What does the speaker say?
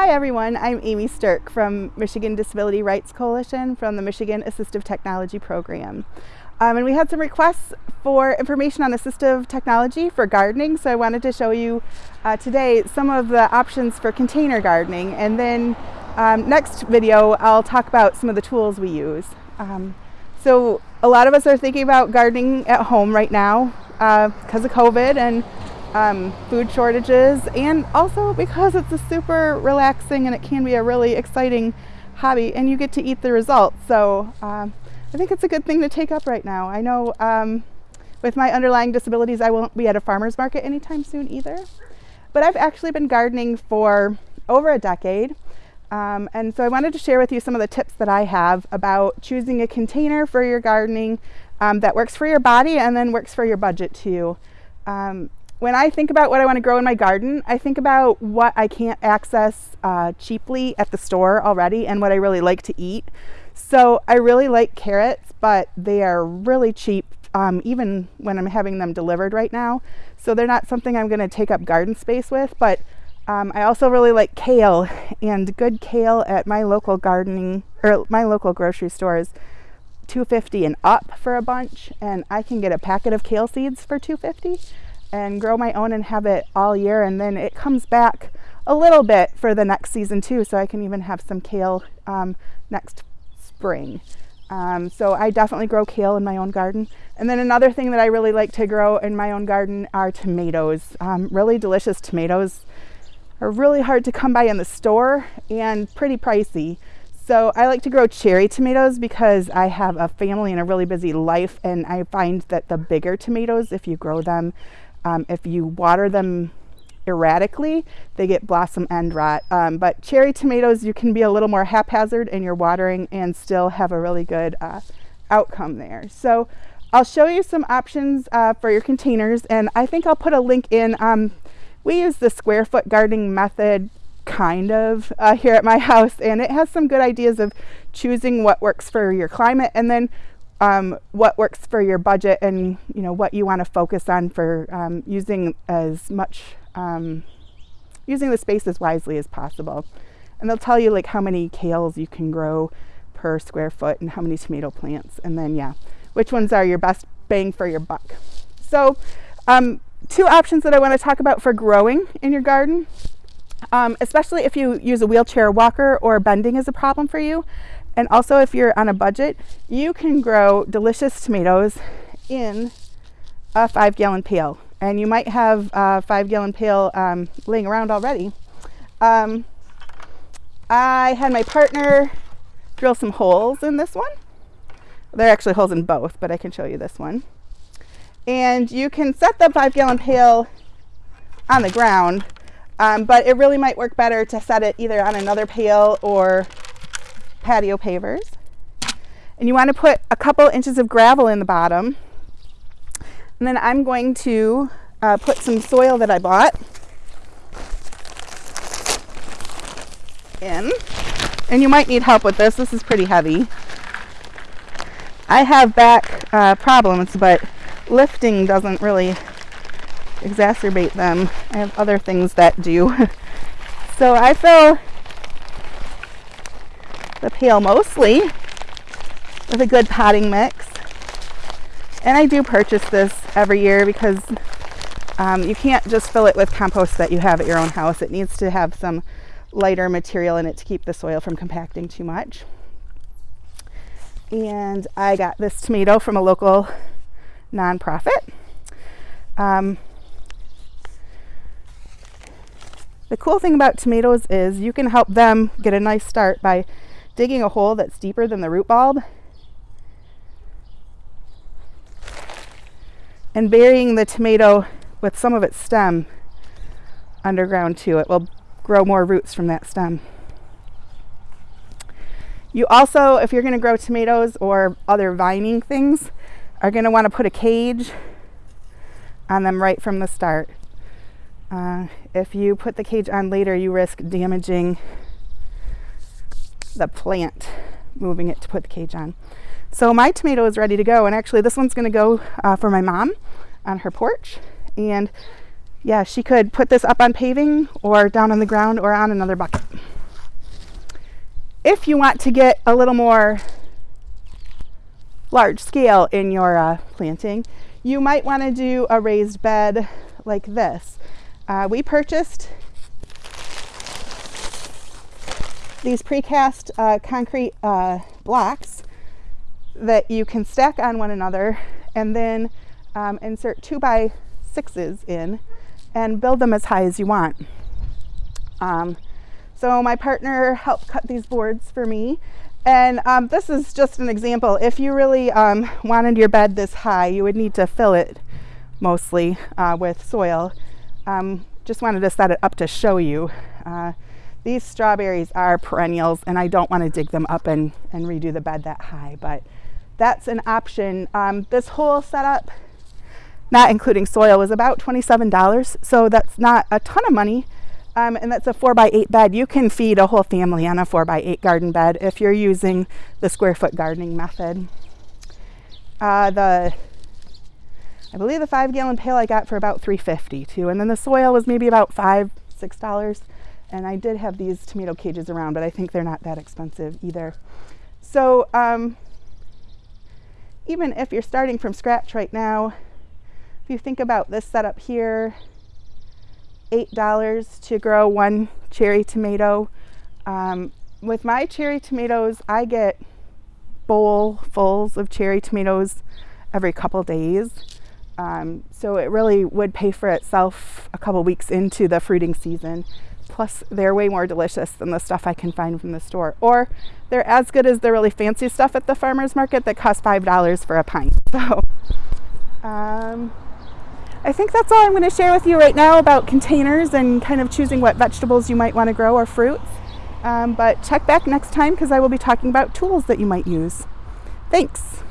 Hi everyone, I'm Amy Stirk from Michigan Disability Rights Coalition from the Michigan Assistive Technology Program. Um, and we had some requests for information on assistive technology for gardening, so I wanted to show you uh, today some of the options for container gardening. And then um, next video, I'll talk about some of the tools we use. Um, so a lot of us are thinking about gardening at home right now because uh, of COVID and um, food shortages and also because it's a super relaxing and it can be a really exciting hobby and you get to eat the results. So um, I think it's a good thing to take up right now. I know um, with my underlying disabilities I won't be at a farmer's market anytime soon either. But I've actually been gardening for over a decade. Um, and so I wanted to share with you some of the tips that I have about choosing a container for your gardening um, that works for your body and then works for your budget too. Um, when I think about what I want to grow in my garden, I think about what I can't access uh, cheaply at the store already and what I really like to eat. So I really like carrots, but they are really cheap um, even when I'm having them delivered right now. So they're not something I'm going to take up garden space with, but um, I also really like kale and good kale at my local gardening or my local grocery stores 250 and up for a bunch and I can get a packet of kale seeds for 250 and grow my own and have it all year and then it comes back a little bit for the next season too so I can even have some kale um, next spring. Um, so I definitely grow kale in my own garden. And then another thing that I really like to grow in my own garden are tomatoes. Um, really delicious tomatoes are really hard to come by in the store and pretty pricey. So I like to grow cherry tomatoes because I have a family and a really busy life and I find that the bigger tomatoes, if you grow them, um, if you water them erratically, they get blossom end rot. Um, but cherry tomatoes, you can be a little more haphazard in your watering and still have a really good uh, outcome there. So I'll show you some options uh, for your containers and I think I'll put a link in. Um, we use the square foot gardening method kind of uh, here at my house and it has some good ideas of choosing what works for your climate and then um, what works for your budget and you know what you want to focus on for um, using as much um, using the space as wisely as possible. And they'll tell you like how many kales you can grow per square foot and how many tomato plants and then yeah which ones are your best bang for your buck. So um, two options that I want to talk about for growing in your garden um, especially if you use a wheelchair walker or bending is a problem for you and also if you're on a budget, you can grow delicious tomatoes in a five gallon pail. And you might have a five gallon pail um, laying around already. Um, I had my partner drill some holes in this one. There are actually holes in both, but I can show you this one. And you can set the five gallon pail on the ground, um, but it really might work better to set it either on another pail or patio pavers. And you want to put a couple inches of gravel in the bottom. And then I'm going to uh, put some soil that I bought in. And you might need help with this. This is pretty heavy. I have back uh, problems, but lifting doesn't really exacerbate them. I have other things that do. so I fill the pail mostly with a good potting mix. And I do purchase this every year because um, you can't just fill it with compost that you have at your own house. It needs to have some lighter material in it to keep the soil from compacting too much. And I got this tomato from a local nonprofit. Um, the cool thing about tomatoes is you can help them get a nice start by digging a hole that's deeper than the root bulb and burying the tomato with some of its stem underground too. It will grow more roots from that stem. You also, if you're going to grow tomatoes or other vining things, are going to want to put a cage on them right from the start. Uh, if you put the cage on later, you risk damaging the plant, moving it to put the cage on. So my tomato is ready to go. And actually this one's gonna go uh, for my mom on her porch. And yeah, she could put this up on paving or down on the ground or on another bucket. if you want to get a little more large scale in your uh, planting, you might want to do a raised bed like this. Uh, we purchased these precast uh, concrete uh, blocks that you can stack on one another and then um, insert two by sixes in and build them as high as you want. Um, so my partner helped cut these boards for me and um, this is just an example. If you really um, wanted your bed this high, you would need to fill it mostly uh, with soil. Um, just wanted to set it up to show you. Uh, these strawberries are perennials and I don't want to dig them up and, and redo the bed that high, but that's an option. Um, this whole setup, not including soil, was about $27. So that's not a ton of money. Um, and that's a four by eight bed. You can feed a whole family on a four by eight garden bed if you're using the square foot gardening method. Uh, the I believe the five gallon pail I got for about 350 too. And then the soil was maybe about five, six dollars. And I did have these tomato cages around, but I think they're not that expensive either. So um, even if you're starting from scratch right now, if you think about this setup here, $8 to grow one cherry tomato. Um, with my cherry tomatoes, I get bowlfuls of cherry tomatoes every couple days. Um, so it really would pay for itself a couple weeks into the fruiting season. Plus, they're way more delicious than the stuff I can find from the store. Or they're as good as the really fancy stuff at the farmer's market that costs $5 for a pint. So, um, I think that's all I'm going to share with you right now about containers and kind of choosing what vegetables you might want to grow or fruits. Um, but check back next time because I will be talking about tools that you might use. Thanks.